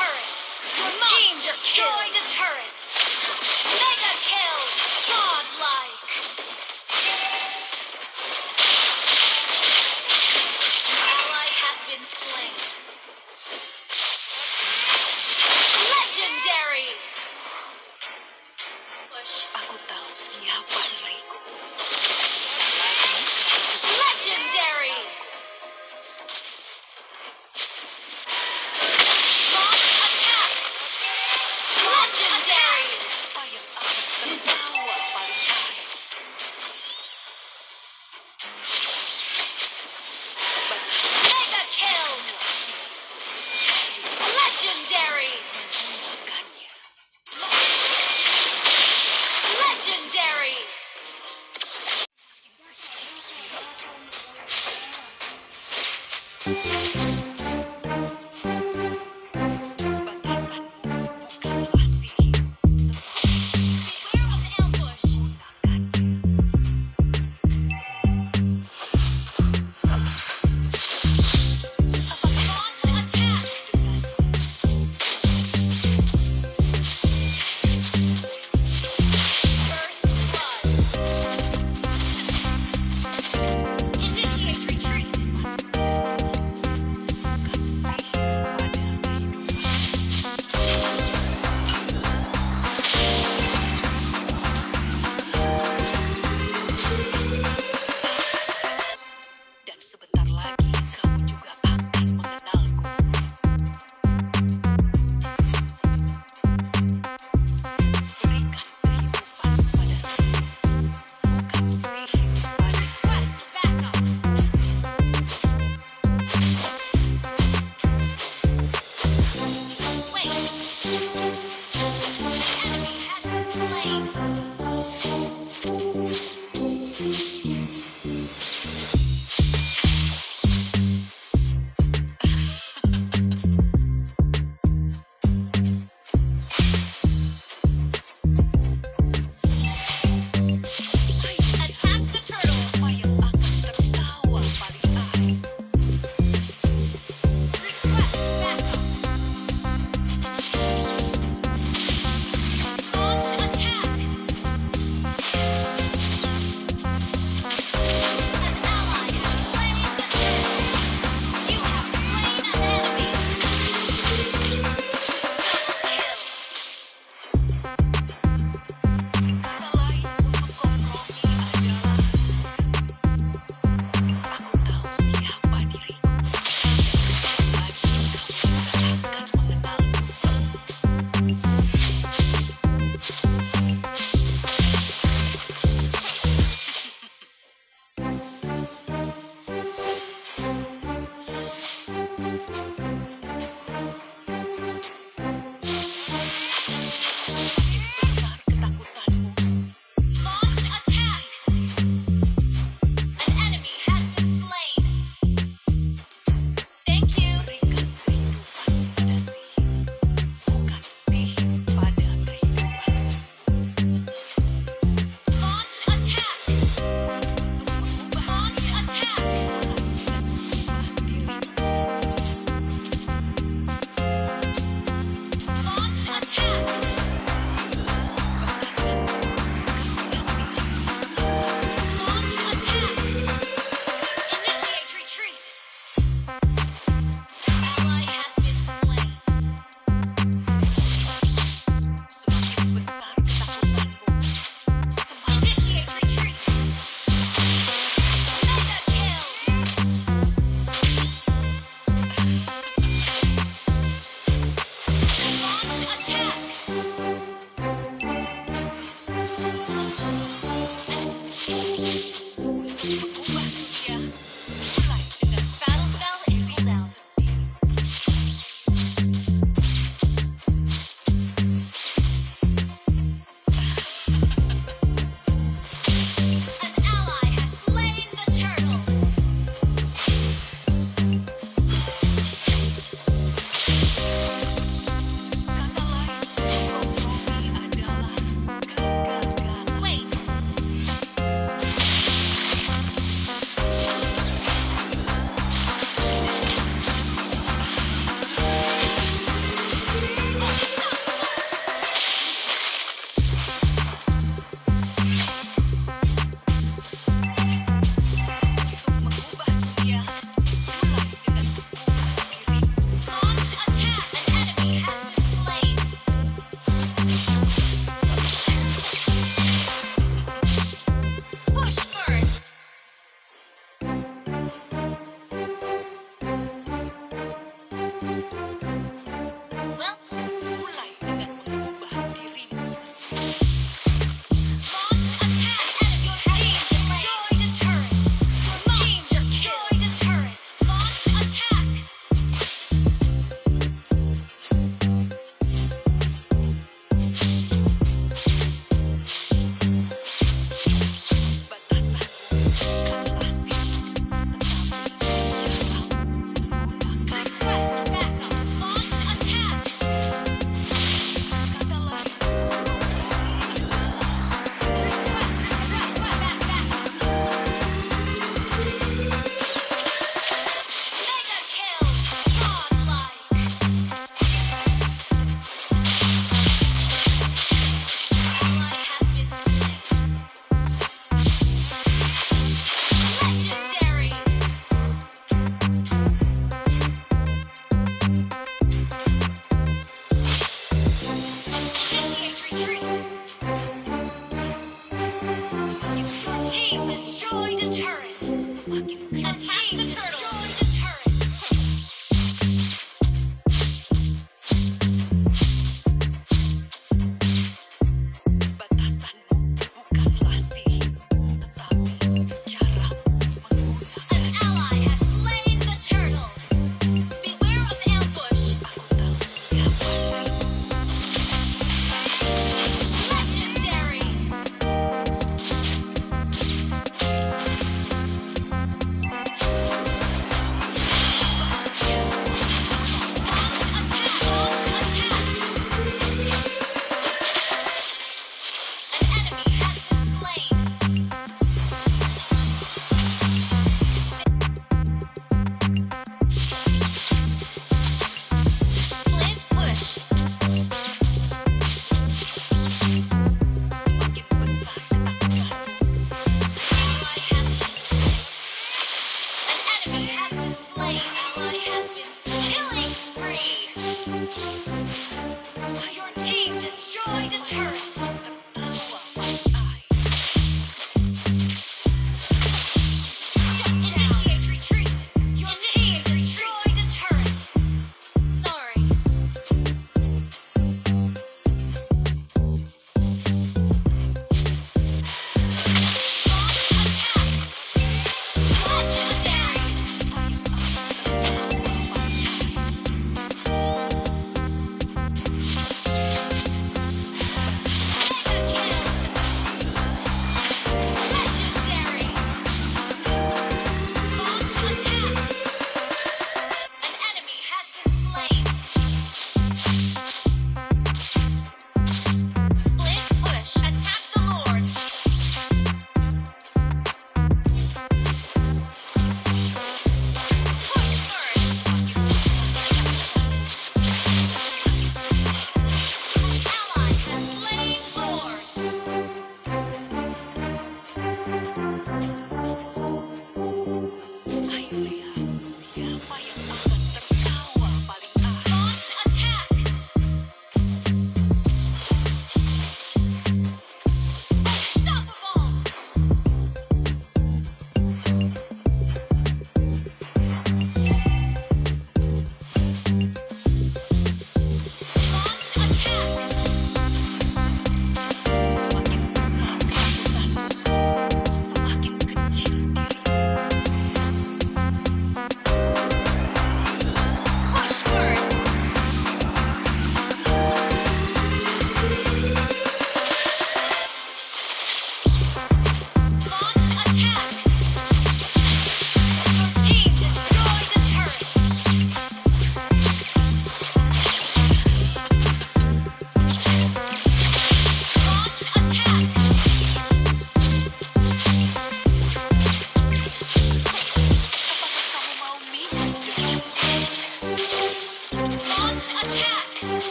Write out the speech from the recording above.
turret. Your team destroyed a turret. Mega kill. Godlike. Ally has been slain. Legendary. Push. Aku tahu siapa diriku.